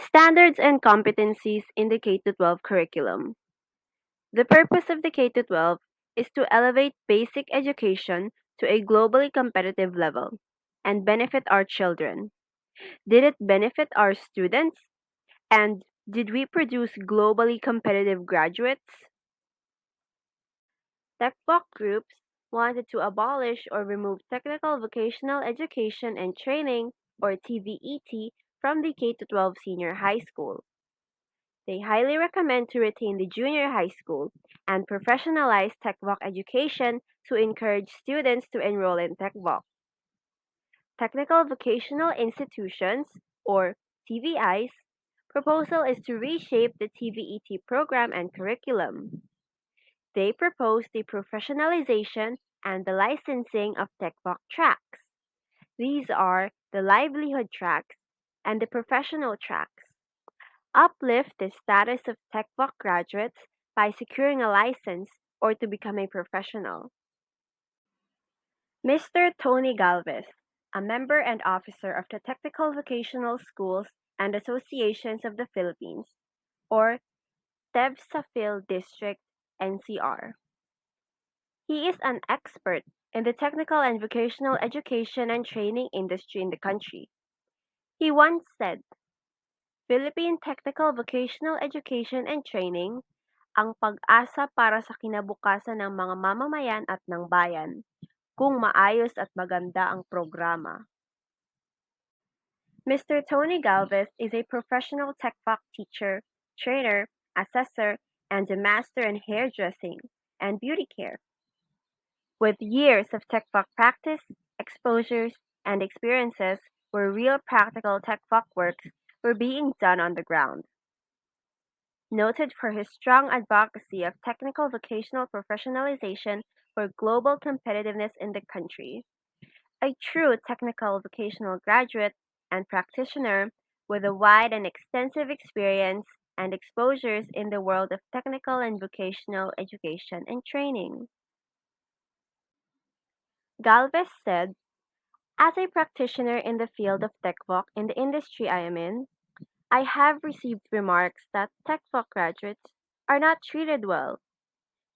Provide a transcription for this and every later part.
Standards and competencies in the K 12 curriculum. The purpose of the K 12 is to elevate basic education to a globally competitive level and benefit our children. Did it benefit our students? And did we produce globally competitive graduates? TechVoc groups wanted to abolish or remove technical vocational education and training, or TVET, from the K 12 senior high school. They highly recommend to retain the junior high school and professionalize TechVoc education to encourage students to enroll in TechVoc. Technical Vocational Institutions, or TVIs, proposal is to reshape the TVET program and curriculum. They propose the professionalization and the licensing of TechVoc tracks. These are the livelihood tracks and the professional tracks. Uplift the status of TechVoc graduates by securing a license or to become a professional. Mr. Tony Galvez, a member and officer of the Technical Vocational Schools and Associations of the Philippines, or TEVSAPhil District NCR. He is an expert in the technical and vocational education and training industry in the country. He once said, Philippine Technical Vocational Education and Training ang pag-asa para sa kinabukasan ng mga mamamayan at ng bayan kung maayos at maganda ang programa. Mr. Tony Galvez is a professional TechVoc teacher, trainer, assessor, and a master in hairdressing and beauty care. With years of TechVoc practice, exposures, and experiences where real practical TechVoc works were being done on the ground. Noted for his strong advocacy of technical vocational professionalization for global competitiveness in the country. A true technical vocational graduate and practitioner with a wide and extensive experience and exposures in the world of technical and vocational education and training. Galvez said, As a practitioner in the field of TechVoc in the industry I am in, I have received remarks that TechVoc graduates are not treated well.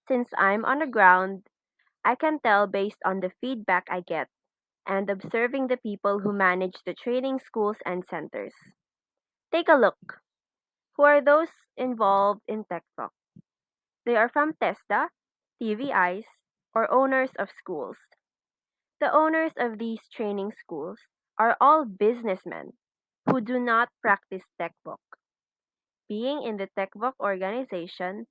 Since I'm on the ground, I can tell based on the feedback I get and observing the people who manage the training schools and centers. Take a look. Who are those involved in TechVoc? They are from TESDA, TVIs, or owners of schools. The owners of these training schools are all businessmen who do not practice TechVoc. Being in the TechVoc organization,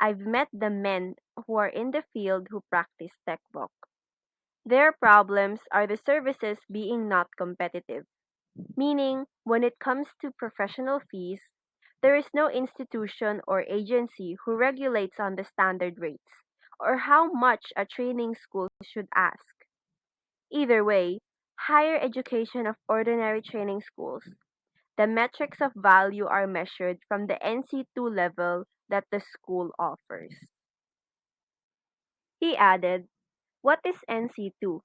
I've met the men who are in the field who practice TechVoc. Their problems are the services being not competitive, meaning when it comes to professional fees, there is no institution or agency who regulates on the standard rates or how much a training school should ask. Either way, higher education of ordinary training schools, the metrics of value are measured from the NC2 level that the school offers. He added, What is NC2?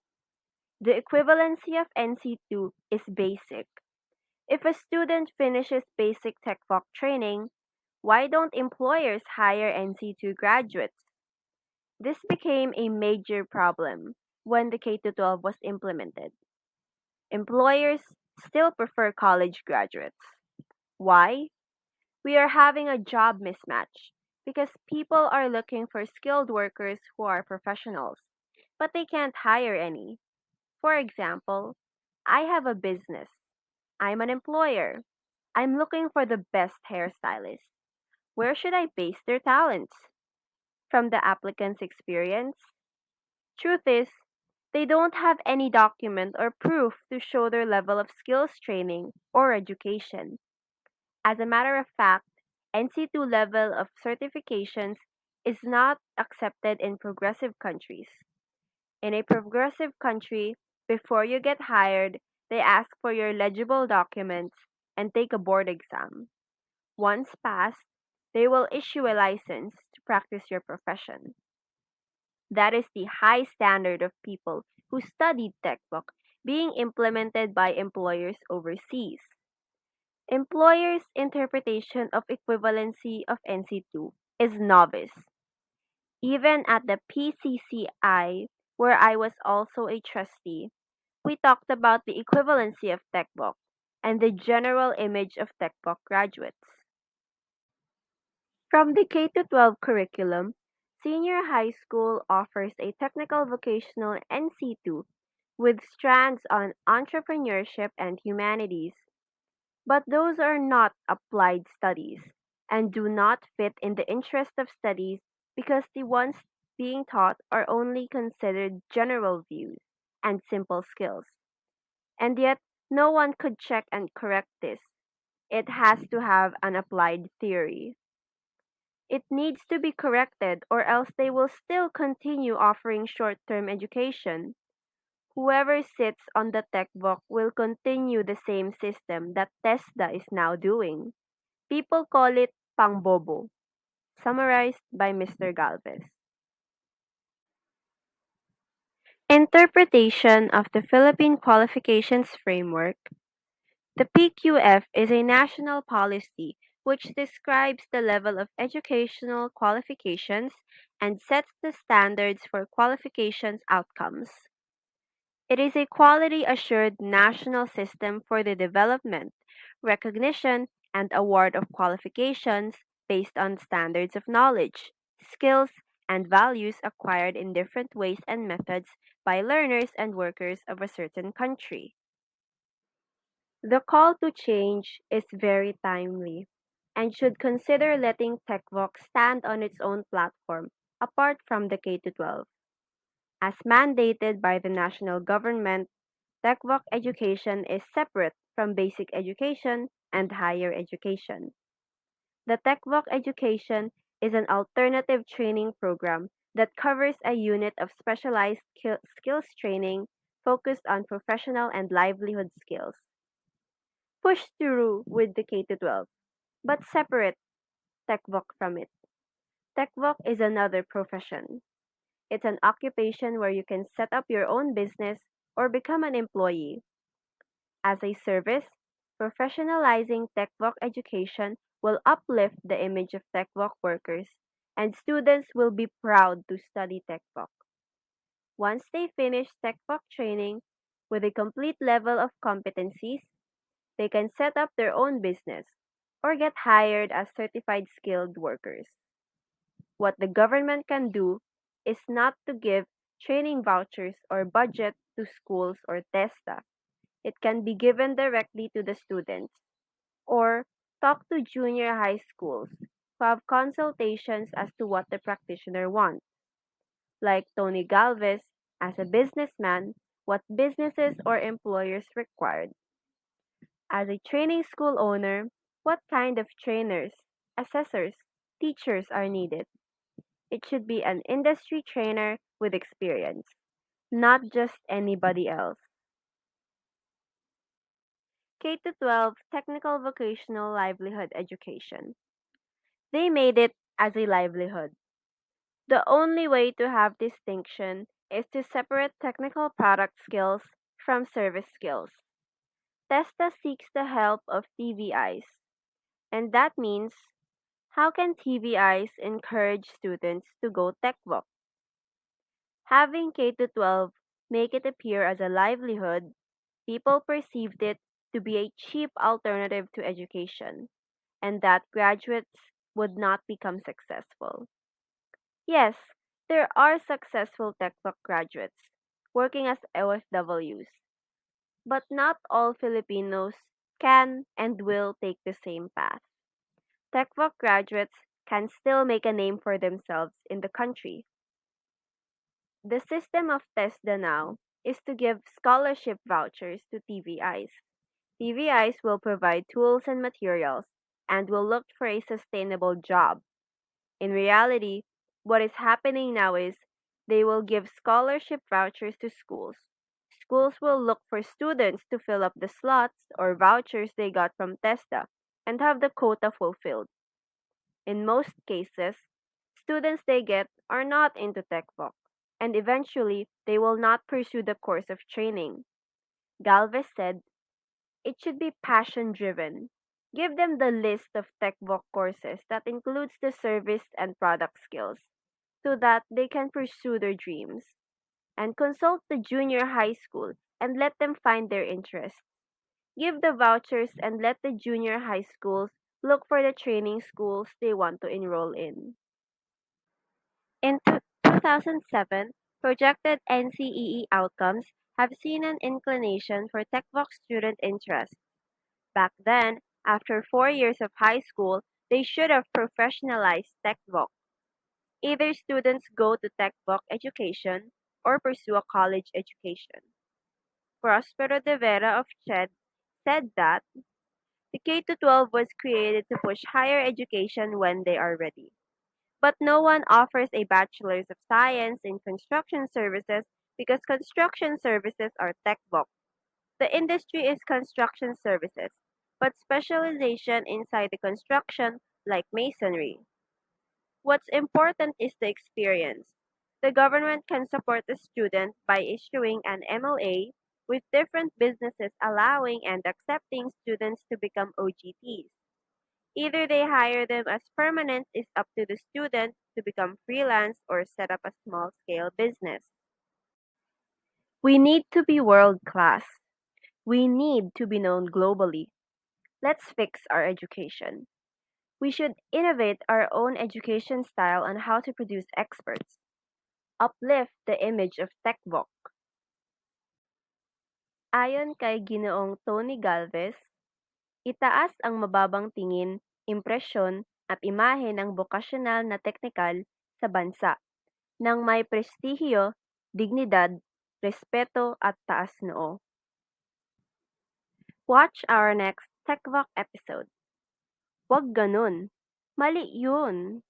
The equivalency of NC2 is basic. If a student finishes basic tech TechVoc training, why don't employers hire NC2 graduates? This became a major problem when the K 12 was implemented. Employers still prefer college graduates. Why? We are having a job mismatch because people are looking for skilled workers who are professionals, but they can't hire any. For example, I have a business. I'm an employer. I'm looking for the best hairstylist. Where should I base their talents? From the applicant's experience? Truth is, they don't have any document or proof to show their level of skills training or education. As a matter of fact, NC2 level of certifications is not accepted in progressive countries. In a progressive country, before you get hired, they ask for your legible documents and take a board exam. Once passed, they will issue a license to practice your profession. That is the high standard of people who studied TechVoc being implemented by employers overseas. Employers' interpretation of equivalency of NC2 is novice. Even at the PCCI, where I was also a trustee, we talked about the equivalency of TechVoc and the general image of TechVoc graduates. From the K to 12 curriculum, senior high school offers a technical vocational NC2 with strands on entrepreneurship and humanities. But those are not applied studies and do not fit in the interest of studies because the ones being taught are only considered general views and simple skills. And yet, no one could check and correct this. It has to have an applied theory. It needs to be corrected or else they will still continue offering short-term education. Whoever sits on the TechVoc will continue the same system that TESDA is now doing. People call it pangbobo. Summarized by Mr. Galvez. Interpretation of the Philippine Qualifications Framework The PQF is a national policy which describes the level of educational qualifications and sets the standards for qualifications outcomes. It is a quality assured national system for the development, recognition, and award of qualifications based on standards of knowledge, skills, and values acquired in different ways and methods by learners and workers of a certain country. The call to change is very timely and should consider letting TechVoc stand on its own platform apart from the K to 12. As mandated by the national government, TechVoc education is separate from basic education and higher education. The TechVoc education is an alternative training program that covers a unit of specialized skills training focused on professional and livelihood skills. Push through with the K to 12, but separate TechVoc from it. TechVoc is another profession. It's an occupation where you can set up your own business or become an employee. As a service, professionalizing TechVoc education will uplift the image of TechVoc workers, and students will be proud to study TechVoc. Once they finish TechVoc training with a complete level of competencies, they can set up their own business or get hired as certified skilled workers. What the government can do is not to give training vouchers or budget to schools or TESDA. It can be given directly to the students or talk to junior high schools who have consultations as to what the practitioner wants. Like Tony Galvez, as a businessman, what businesses or employers required. As a training school owner, what kind of trainers, assessors, teachers are needed. It should be an industry trainer with experience, not just anybody else. K to 12 Technical Vocational Livelihood Education. They made it as a livelihood. The only way to have distinction is to separate technical product skills from service skills. TESDA seeks the help of TVIs, and that means how can TVIs encourage students to go TechVoc? Having K to 12 make it appear as a livelihood, people perceived it to be a cheap alternative to education, and that graduates would not become successful. Yes, there are successful TechVoc graduates working as OFWs, but not all Filipinos can and will take the same path. TechVoc graduates can still make a name for themselves in the country. The system of TESDA now is to give scholarship vouchers to TVIs. TVIs will provide tools and materials and will look for a sustainable job. In reality, what is happening now is they will give scholarship vouchers to schools. Schools will look for students to fill up the slots or vouchers they got from TESDA and have the quota fulfilled. In most cases, students they get are not into TechVoc, and eventually they will not pursue the course of training. Galvez said, it should be passion driven. Give them the list of TechVoc courses that includes the service and product skills so that they can pursue their dreams. And consult the junior high school and let them find their interests. Give the vouchers and let the junior high schools look for the training schools they want to enroll in. In two- 2007, projected NCEE outcomes have seen an inclination for TechVoc student interest. Back then, after four years of high school, they should have professionalized TechVoc. Either students go to TechVoc education or pursue a college education. Prospero de Vera of CHED said that the K 12 was created to push higher education when they are ready. But no one offers a Bachelor's of Science in Construction Services because construction services are tech TechVoc. The industry is construction services, but specialization inside the construction like masonry. What's important is the experience. The government can support the student by issuing an MLA with different businesses allowing and accepting students to become OJTs. Either they hire them as permanent is up to the student to become freelance or set up a small scale business. We need to be world class. We need to be known globally. Let's fix our education. We should innovate our own education style on how to produce experts. Uplift the image of TechVoc. Ayon kay Ginoong Tony Galvez, itaas ang mababang tingin, impresyon at imahe ng bokasyonal na teknikal sa bansa nang may prestihiyo, dignidad, respeto at taas noo. Watch our next TechVoc episode. Wag ganun. Mali yun.